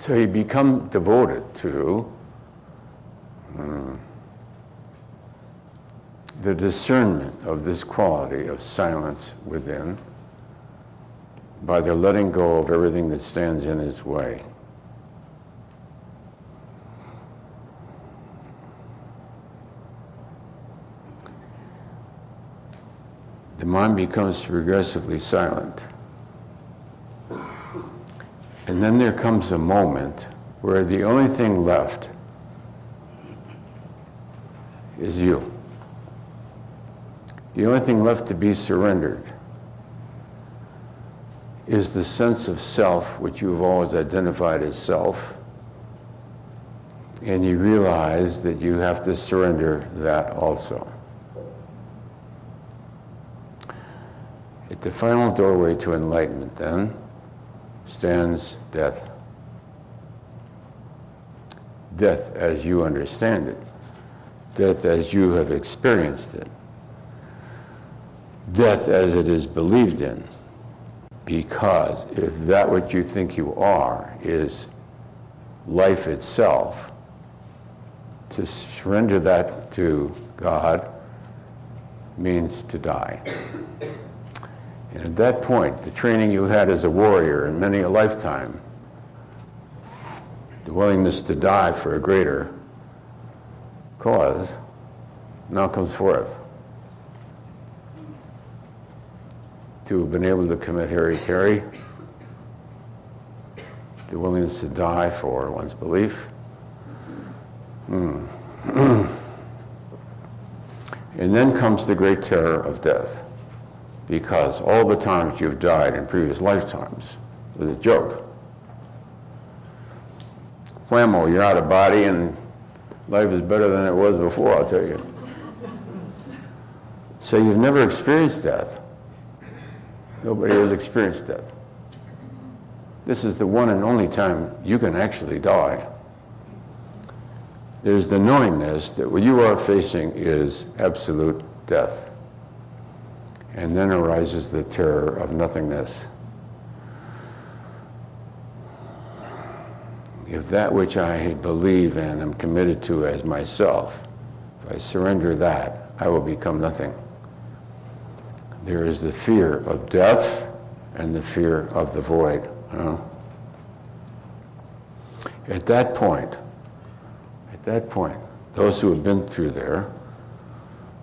So you become devoted to um, the discernment of this quality of silence within by the letting go of everything that stands in his way. The mind becomes progressively silent. And then there comes a moment where the only thing left is you. The only thing left to be surrendered is the sense of self, which you've always identified as self. And you realize that you have to surrender that also. At the final doorway to enlightenment, then, stands death. Death as you understand it, death as you have experienced it, death as it is believed in. Because if that what you think you are is life itself, to surrender that to God means to die. And at that point, the training you had as a warrior in many a lifetime, the willingness to die for a greater cause, now comes forth. to have been able to commit hara-kiri, the willingness to die for one's belief. Hmm. and then comes the great terror of death, because all the times you've died in previous lifetimes was a joke. Whammo, you're out of body and life is better than it was before, I'll tell you. So you've never experienced death. Nobody has experienced death. This is the one and only time you can actually die. There's the knowingness that what you are facing is absolute death. And then arises the terror of nothingness. If that which I believe and am committed to as myself, if I surrender that, I will become nothing. There is the fear of death and the fear of the void. You know? At that point, at that point, those who have been through there,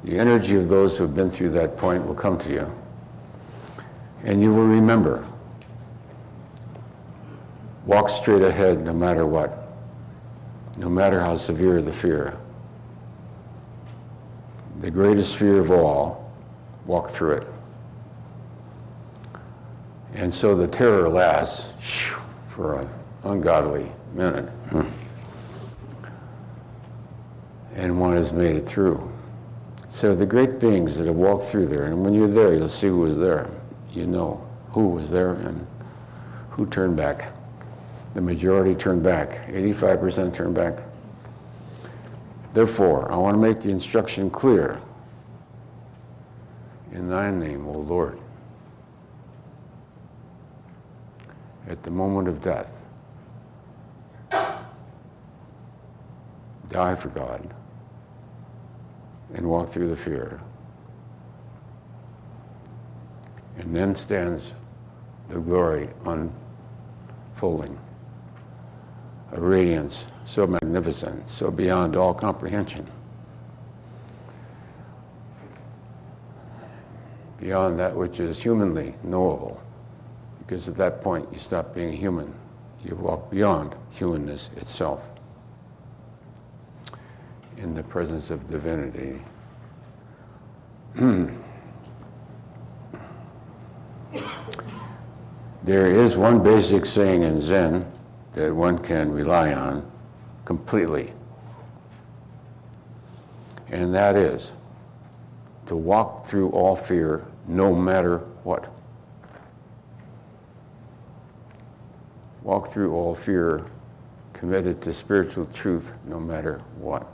the energy of those who have been through that point will come to you. And you will remember. Walk straight ahead no matter what, no matter how severe the fear. The greatest fear of all walk through it. And so the terror lasts for an ungodly minute. Hmm. And one has made it through. So the great beings that have walked through there, and when you're there, you'll see who was there. You know who was there and who turned back. The majority turned back, 85% turned back. Therefore, I want to make the instruction clear in thy name, O Lord. At the moment of death, die for God and walk through the fear. And then stands the glory unfolding, a radiance so magnificent, so beyond all comprehension. beyond that which is humanly knowable. Because at that point, you stop being human. You walk beyond humanness itself in the presence of divinity. Hmm. there is one basic saying in Zen that one can rely on completely. And that is, to walk through all fear no matter what. Walk through all fear committed to spiritual truth no matter what.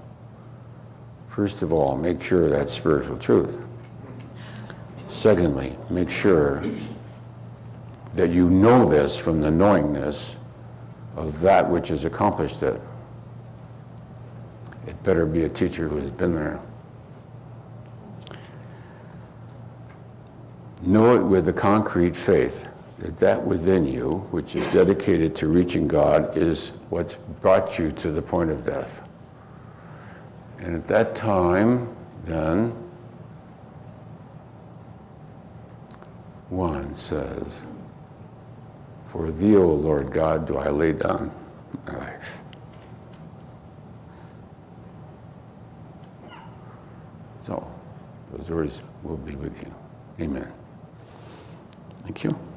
First of all, make sure that's spiritual truth. Secondly, make sure that you know this from the knowingness of that which has accomplished it. It better be a teacher who has been there. Know it with a concrete faith that that within you, which is dedicated to reaching God, is what's brought you to the point of death. And at that time, then, one says, For thee, O Lord God, do I lay down my life. So, those words will be with you. Amen. Thank you.